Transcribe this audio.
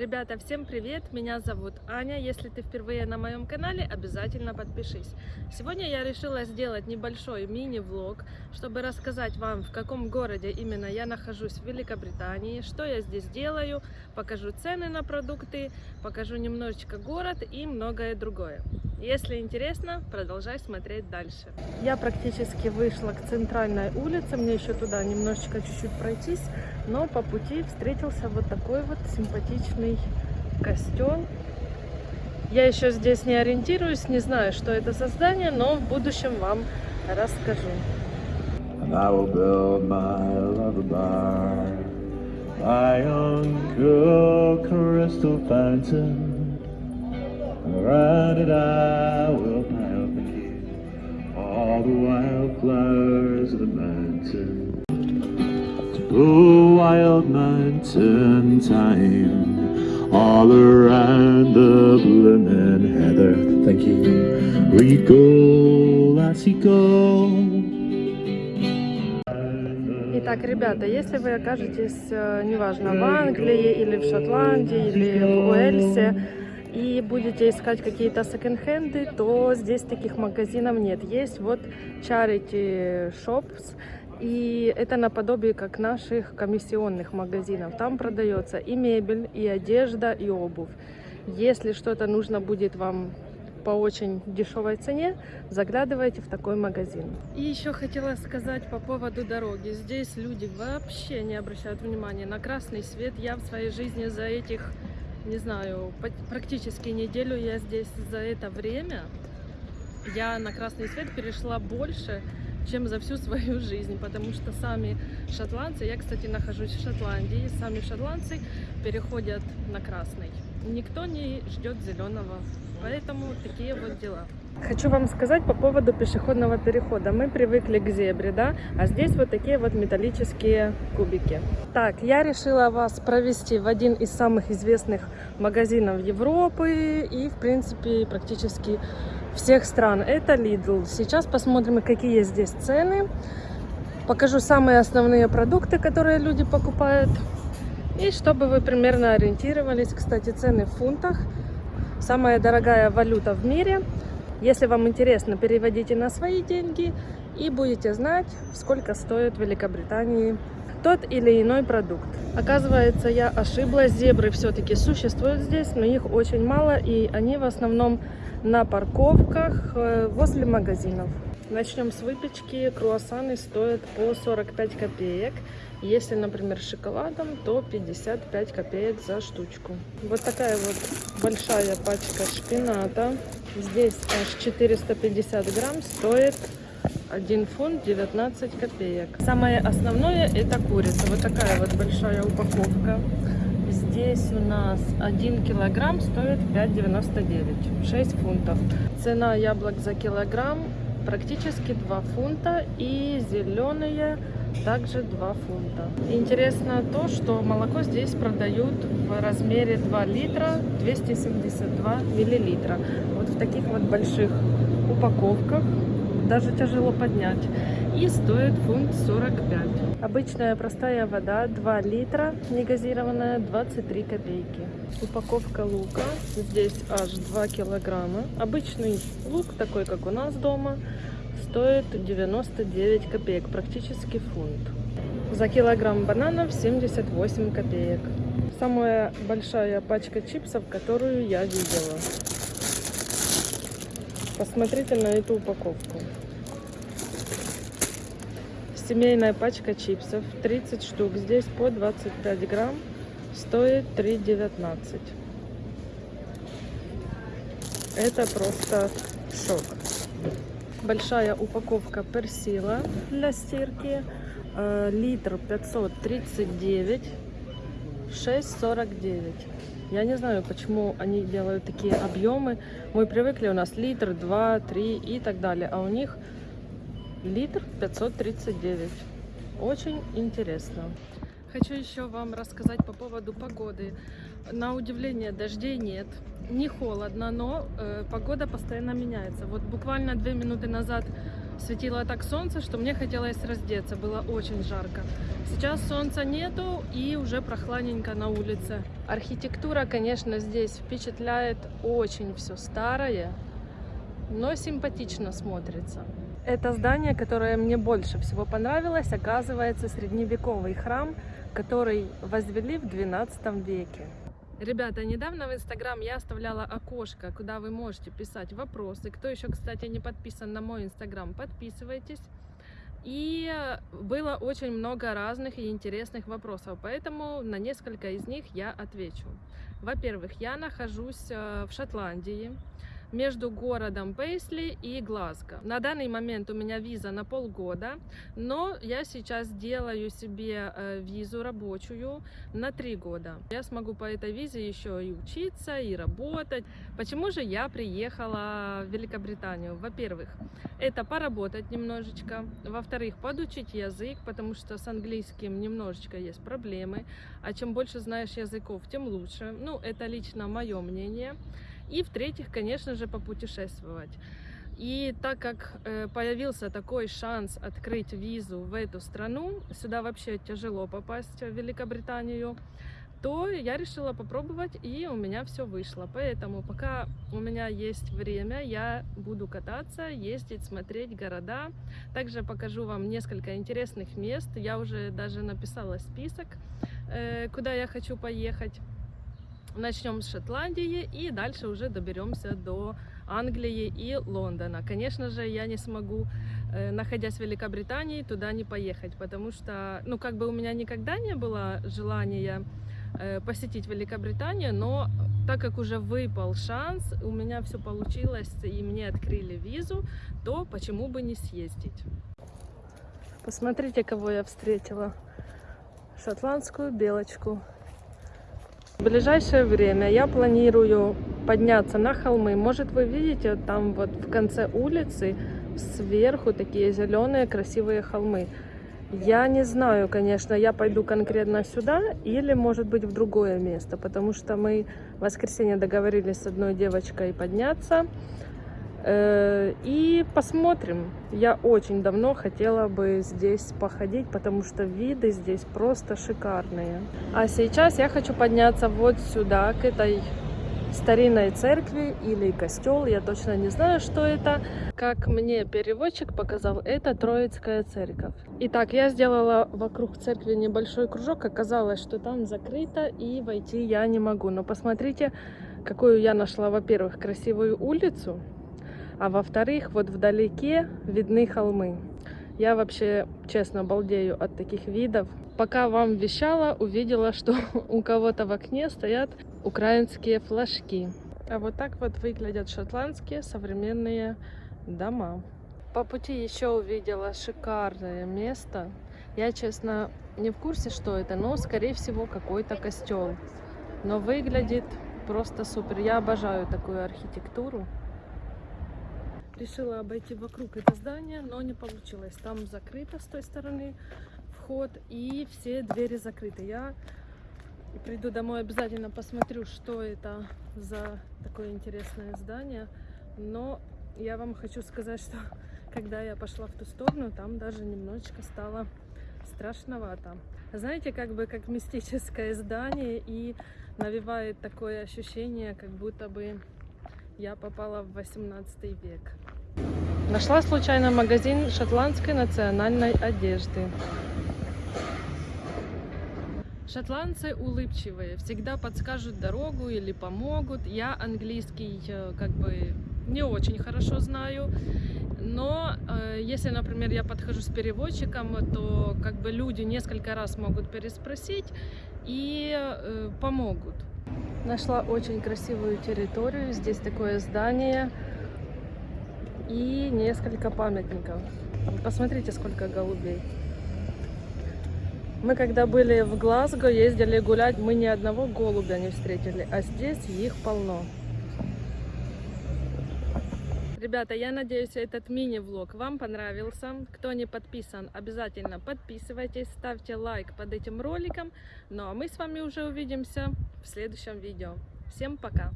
Ребята, всем привет! Меня зовут Аня. Если ты впервые на моем канале, обязательно подпишись. Сегодня я решила сделать небольшой мини-влог, чтобы рассказать вам, в каком городе именно я нахожусь в Великобритании, что я здесь делаю, покажу цены на продукты, покажу немножечко город и многое другое. Если интересно, продолжай смотреть дальше. Я практически вышла к центральной улице, мне еще туда немножечко чуть-чуть пройтись, но по пути встретился вот такой вот симпатичный костел. Я еще здесь не ориентируюсь, не знаю, что это за здание, но в будущем вам расскажу. I will build my lullaby by Uncle Crystal Fountain. I will pile for you all the wildflowers of the mountain. To wild mountain time, all around the blooming heather. Thank you. We go, lassie, go. Итак, ребята, если вы окажетесь, э, неважно, в Англии или в Шотландии или в Уэльсе, и будете искать какие-то секонд-хенды, то здесь таких магазинов нет. Есть вот charity shops, и это наподобие как наших комиссионных магазинов. Там продается и мебель, и одежда, и обувь. Если что-то нужно будет вам по очень дешевой цене, заглядывайте в такой магазин. И еще хотела сказать по поводу дороги. Здесь люди вообще не обращают внимания на красный свет. Я в своей жизни за этих, не знаю, практически неделю я здесь за это время, я на красный свет перешла больше, чем за всю свою жизнь, потому что сами шотландцы, я, кстати, нахожусь в Шотландии, сами шотландцы переходят на красный. Никто не ждет зеленого, поэтому такие вот дела. Хочу вам сказать по поводу пешеходного перехода. Мы привыкли к зебре, да, а здесь вот такие вот металлические кубики. Так, я решила вас провести в один из самых известных магазинов Европы и, в принципе, практически всех стран. Это Lidl. Сейчас посмотрим, какие здесь цены. Покажу самые основные продукты, которые люди покупают. И чтобы вы примерно ориентировались, кстати, цены в фунтах. Самая дорогая валюта в мире. Если вам интересно, переводите на свои деньги и будете знать, сколько стоит в Великобритании тот или иной продукт. Оказывается, я ошиблась, зебры все-таки существуют здесь, но их очень мало, и они в основном на парковках э, возле магазинов. Начнем с выпечки. Круассаны стоят по 45 копеек. Если, например, с шоколадом, то 55 копеек за штучку. Вот такая вот большая пачка шпината. Здесь аж 450 грамм стоит 1 фунт 19 копеек. Самое основное это курица. Вот такая вот большая упаковка. Здесь у нас 1 килограмм стоит 5,99, 6 фунтов. Цена яблок за килограмм практически 2 фунта и зеленые также 2 фунта. Интересно то, что молоко здесь продают в размере 2 литра 272 миллилитра. Вот в таких вот больших упаковках даже тяжело поднять. И стоит фунт 45. Обычная простая вода 2 литра, негазированная 23 копейки. Упаковка лука, здесь аж 2 килограмма. Обычный лук, такой как у нас дома, стоит 99 копеек, практически фунт. За килограмм бананов 78 копеек. Самая большая пачка чипсов, которую я видела. Посмотрите на эту упаковку. Семейная пачка чипсов, 30 штук, здесь по 25 грамм, стоит 3,19. Это просто шок. Большая упаковка персила для стирки, э, литр 539, 6,49. Я не знаю, почему они делают такие объемы. Мы привыкли, у нас литр, 2, 3 и так далее, а у них литр 539. Очень интересно. Хочу еще вам рассказать по поводу погоды. На удивление дождей нет, не холодно, но э, погода постоянно меняется. Вот буквально две минуты назад светило так солнце, что мне хотелось раздеться, было очень жарко. Сейчас солнца нету и уже прохладненько на улице. Архитектура, конечно, здесь впечатляет очень все старое, но симпатично смотрится. Это здание, которое мне больше всего понравилось, оказывается средневековый храм, который возвели в 12 веке. Ребята, недавно в Инстаграм я оставляла окошко, куда вы можете писать вопросы. Кто еще, кстати, не подписан на мой Инстаграм, подписывайтесь. И было очень много разных и интересных вопросов, поэтому на несколько из них я отвечу. Во-первых, я нахожусь э, в Шотландии, между городом Пейсли и Глазго. На данный момент у меня виза на полгода, но я сейчас делаю себе э, визу рабочую на три года. Я смогу по этой визе еще и учиться, и работать. Почему же я приехала в Великобританию? Во-первых, это поработать немножечко. Во-вторых, подучить язык, потому что с английским немножечко есть проблемы. А чем больше знаешь языков, тем лучше. Ну, это лично мое мнение. И в-третьих, конечно же, попутешествовать. И так как э, появился такой шанс открыть визу в эту страну, сюда вообще тяжело попасть в Великобританию, то я решила попробовать, и у меня все вышло. Поэтому пока у меня есть время, я буду кататься, ездить, смотреть города. Также покажу вам несколько интересных мест. Я уже даже написала список, э, куда я хочу поехать. Начнем с Шотландии и дальше уже доберемся до Англии и Лондона. Конечно же, я не смогу, э, находясь в Великобритании, туда не поехать, потому что, ну, как бы у меня никогда не было желания э, посетить Великобританию, но так как уже выпал шанс, у меня все получилось и мне открыли визу, то почему бы не съездить? Посмотрите, кого я встретила. Шотландскую белочку. В ближайшее время я планирую подняться на холмы. Может, вы видите, там вот в конце улицы сверху такие зеленые красивые холмы. Я не знаю, конечно, я пойду конкретно сюда или, может быть, в другое место, потому что мы в воскресенье договорились с одной девочкой подняться. Э, и посмотрим. Я очень давно хотела бы здесь походить, потому что виды здесь просто шикарные. А сейчас я хочу подняться вот сюда, к этой старинной церкви или костел, я точно не знаю, что это. Как мне переводчик показал, это Троицкая церковь. Итак, я сделала вокруг церкви небольшой кружок, оказалось, что там закрыто и войти я не могу. Но посмотрите, какую я нашла, во-первых, красивую улицу, а во-вторых, вот вдалеке видны холмы. Я вообще, честно, балдею от таких видов. Пока вам вещала, увидела, что у кого-то в окне стоят украинские флажки. А вот так вот выглядят шотландские современные дома. По пути еще увидела шикарное место. Я, честно, не в курсе, что это, но, скорее всего, какой-то костел. Но выглядит просто супер. Я обожаю такую архитектуру решила обойти вокруг это здание, но не получилось. Там закрыто с той стороны вход и все двери закрыты. Я приду домой, обязательно посмотрю, что это за такое интересное здание. Но я вам хочу сказать, что когда я пошла в ту сторону, там даже немножечко стало страшновато. Знаете, как бы как мистическое здание и навевает такое ощущение, как будто бы я попала в 18 век. Нашла случайно магазин шотландской национальной одежды. Шотландцы улыбчивые, всегда подскажут дорогу или помогут. Я английский э, как бы не очень хорошо знаю, но э, если, например, я подхожу с переводчиком, то как бы люди несколько раз могут переспросить и э, помогут. Нашла очень красивую территорию. Здесь такое здание и несколько памятников. Посмотрите, сколько голубей. Мы когда были в Глазго, ездили гулять, мы ни одного голубя не встретили, а здесь их полно. Ребята, я надеюсь, этот мини-влог вам понравился. Кто не подписан, обязательно подписывайтесь, ставьте лайк под этим роликом. Ну а мы с вами уже увидимся в следующем видео. Всем пока!